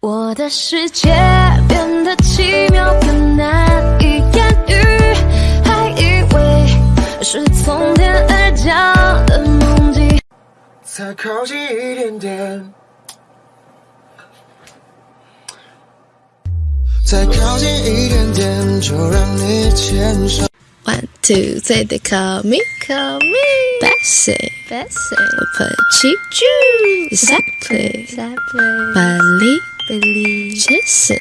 我的世界变得奇妙的难以言喻，还以为是从天而降的梦境。再靠近一点点，再靠近一点点，就让你牵手。One, two, three, they call me, call me Bessie. Bessie. Petit Jew. Exactly. Exactly. Bali. Believe. Jason.